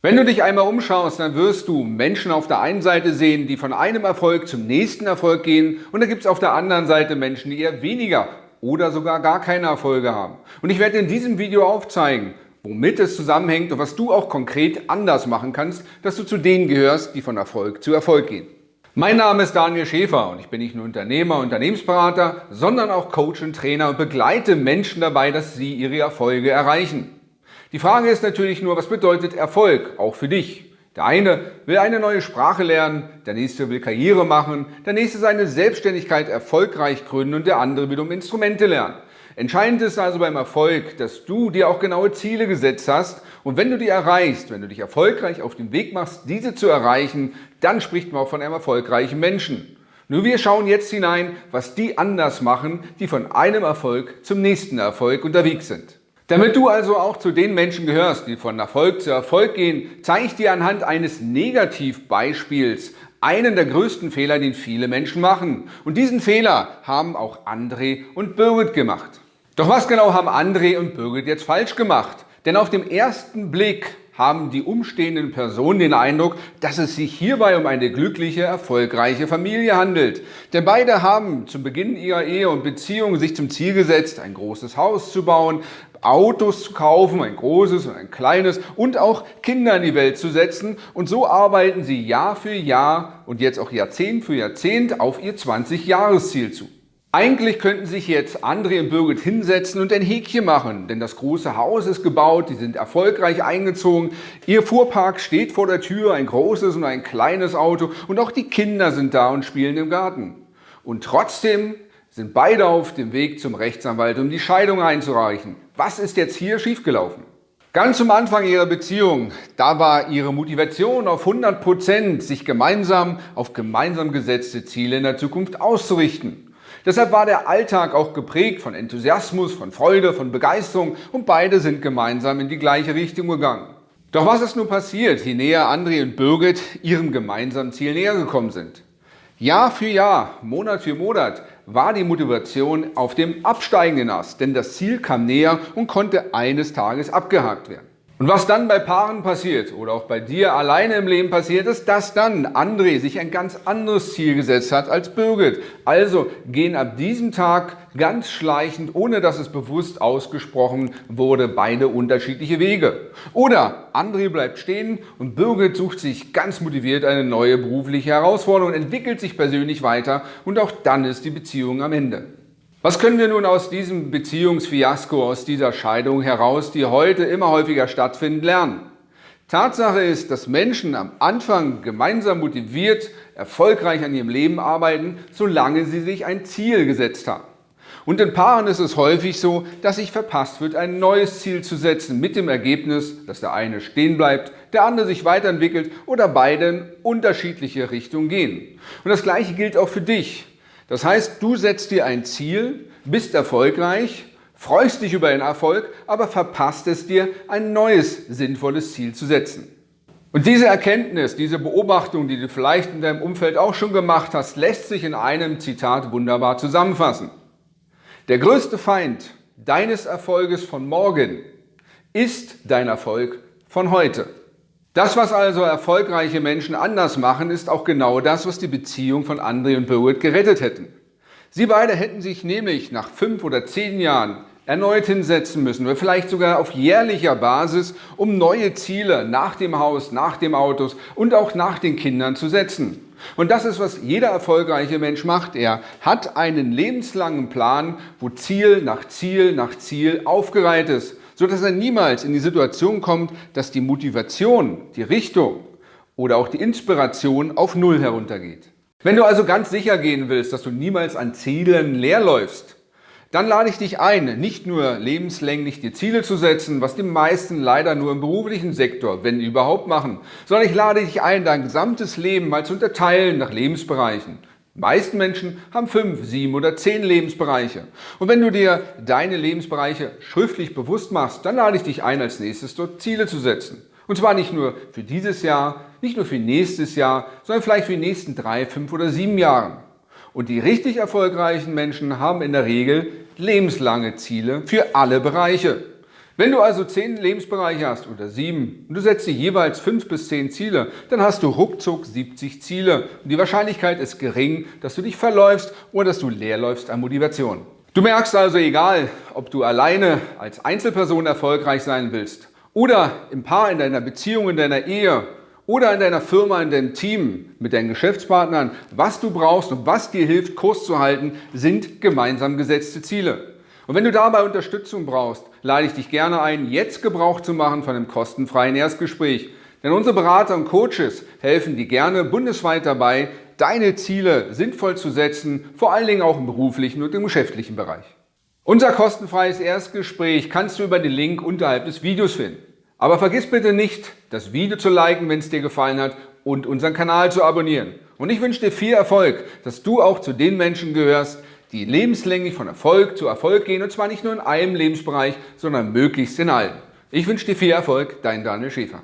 Wenn du dich einmal umschaust, dann wirst du Menschen auf der einen Seite sehen, die von einem Erfolg zum nächsten Erfolg gehen und dann gibt es auf der anderen Seite Menschen, die eher weniger oder sogar gar keine Erfolge haben. Und ich werde in diesem Video aufzeigen, womit es zusammenhängt und was du auch konkret anders machen kannst, dass du zu denen gehörst, die von Erfolg zu Erfolg gehen. Mein Name ist Daniel Schäfer und ich bin nicht nur Unternehmer, Unternehmensberater, sondern auch Coach und Trainer und begleite Menschen dabei, dass sie ihre Erfolge erreichen. Die Frage ist natürlich nur, was bedeutet Erfolg, auch für dich? Der eine will eine neue Sprache lernen, der nächste will Karriere machen, der nächste seine Selbstständigkeit erfolgreich gründen und der andere will um Instrumente lernen. Entscheidend ist also beim Erfolg, dass du dir auch genaue Ziele gesetzt hast und wenn du die erreichst, wenn du dich erfolgreich auf den Weg machst, diese zu erreichen, dann spricht man auch von einem erfolgreichen Menschen. Nur wir schauen jetzt hinein, was die anders machen, die von einem Erfolg zum nächsten Erfolg unterwegs sind. Damit du also auch zu den Menschen gehörst, die von Erfolg zu Erfolg gehen, zeige ich dir anhand eines Negativbeispiels einen der größten Fehler, den viele Menschen machen. Und diesen Fehler haben auch André und Birgit gemacht. Doch was genau haben André und Birgit jetzt falsch gemacht? Denn auf dem ersten Blick haben die umstehenden Personen den Eindruck, dass es sich hierbei um eine glückliche, erfolgreiche Familie handelt. Denn beide haben zu Beginn ihrer Ehe und Beziehung sich zum Ziel gesetzt, ein großes Haus zu bauen, Autos zu kaufen, ein großes und ein kleines und auch Kinder in die Welt zu setzen. Und so arbeiten sie Jahr für Jahr und jetzt auch Jahrzehnt für Jahrzehnt auf ihr 20-Jahres-Ziel zu. Eigentlich könnten sich jetzt André und Birgit hinsetzen und ein Häkchen machen, denn das große Haus ist gebaut, die sind erfolgreich eingezogen, ihr Fuhrpark steht vor der Tür, ein großes und ein kleines Auto und auch die Kinder sind da und spielen im Garten. Und trotzdem sind beide auf dem Weg zum Rechtsanwalt, um die Scheidung einzureichen. Was ist jetzt hier schiefgelaufen? Ganz zum Anfang ihrer Beziehung, da war ihre Motivation auf 100 Prozent, sich gemeinsam auf gemeinsam gesetzte Ziele in der Zukunft auszurichten. Deshalb war der Alltag auch geprägt von Enthusiasmus, von Freude, von Begeisterung und beide sind gemeinsam in die gleiche Richtung gegangen. Doch was ist nun passiert, je näher André und Birgit ihrem gemeinsamen Ziel näher gekommen sind? Jahr für Jahr, Monat für Monat war die Motivation auf dem absteigenden Ast, denn das Ziel kam näher und konnte eines Tages abgehakt werden. Und was dann bei Paaren passiert oder auch bei dir alleine im Leben passiert ist, dass dann André sich ein ganz anderes Ziel gesetzt hat als Birgit. Also gehen ab diesem Tag ganz schleichend, ohne dass es bewusst ausgesprochen wurde, beide unterschiedliche Wege. Oder André bleibt stehen und Birgit sucht sich ganz motiviert eine neue berufliche Herausforderung, entwickelt sich persönlich weiter und auch dann ist die Beziehung am Ende. Was können wir nun aus diesem Beziehungsfiasko, aus dieser Scheidung heraus, die heute immer häufiger stattfinden, lernen? Tatsache ist, dass Menschen am Anfang gemeinsam motiviert, erfolgreich an ihrem Leben arbeiten, solange sie sich ein Ziel gesetzt haben. Und in Paaren ist es häufig so, dass sich verpasst wird, ein neues Ziel zu setzen, mit dem Ergebnis, dass der eine stehen bleibt, der andere sich weiterentwickelt oder beide in unterschiedliche Richtungen gehen. Und das Gleiche gilt auch für dich. Das heißt, du setzt dir ein Ziel, bist erfolgreich, freust dich über den Erfolg, aber verpasst es dir, ein neues sinnvolles Ziel zu setzen. Und diese Erkenntnis, diese Beobachtung, die du vielleicht in deinem Umfeld auch schon gemacht hast, lässt sich in einem Zitat wunderbar zusammenfassen. Der größte Feind deines Erfolges von morgen ist dein Erfolg von heute. Das, was also erfolgreiche Menschen anders machen, ist auch genau das, was die Beziehung von André und Birgit gerettet hätten. Sie beide hätten sich nämlich nach fünf oder zehn Jahren erneut hinsetzen müssen oder vielleicht sogar auf jährlicher Basis, um neue Ziele nach dem Haus, nach dem Autos und auch nach den Kindern zu setzen. Und das ist, was jeder erfolgreiche Mensch macht. Er hat einen lebenslangen Plan, wo Ziel nach Ziel nach Ziel aufgereiht ist sodass er niemals in die Situation kommt, dass die Motivation, die Richtung oder auch die Inspiration auf Null heruntergeht. Wenn du also ganz sicher gehen willst, dass du niemals an Zielen leerläufst, dann lade ich dich ein, nicht nur lebenslänglich die Ziele zu setzen, was die meisten leider nur im beruflichen Sektor, wenn überhaupt, machen, sondern ich lade dich ein, dein gesamtes Leben mal zu unterteilen nach Lebensbereichen. Die meisten Menschen haben fünf, sieben oder zehn Lebensbereiche. Und wenn du dir deine Lebensbereiche schriftlich bewusst machst, dann lade ich dich ein, als nächstes dort Ziele zu setzen. Und zwar nicht nur für dieses Jahr, nicht nur für nächstes Jahr, sondern vielleicht für die nächsten drei, fünf oder sieben Jahre. Und die richtig erfolgreichen Menschen haben in der Regel lebenslange Ziele für alle Bereiche. Wenn du also zehn Lebensbereiche hast oder sieben und du setzt dir jeweils fünf bis zehn Ziele, dann hast du ruckzuck 70 Ziele und die Wahrscheinlichkeit ist gering, dass du dich verläufst oder dass du leerläufst an Motivation. Du merkst also, egal ob du alleine als Einzelperson erfolgreich sein willst oder im Paar, in deiner Beziehung, in deiner Ehe oder in deiner Firma, in deinem Team, mit deinen Geschäftspartnern, was du brauchst und was dir hilft, Kurs zu halten, sind gemeinsam gesetzte Ziele. Und wenn du dabei Unterstützung brauchst, lade ich dich gerne ein, jetzt Gebrauch zu machen von einem kostenfreien Erstgespräch. Denn unsere Berater und Coaches helfen dir gerne bundesweit dabei, deine Ziele sinnvoll zu setzen, vor allen Dingen auch im beruflichen und im geschäftlichen Bereich. Unser kostenfreies Erstgespräch kannst du über den Link unterhalb des Videos finden. Aber vergiss bitte nicht, das Video zu liken, wenn es dir gefallen hat und unseren Kanal zu abonnieren. Und ich wünsche dir viel Erfolg, dass du auch zu den Menschen gehörst, die lebenslänglich von Erfolg zu Erfolg gehen und zwar nicht nur in einem Lebensbereich, sondern möglichst in allen. Ich wünsche dir viel Erfolg, dein Daniel Schäfer.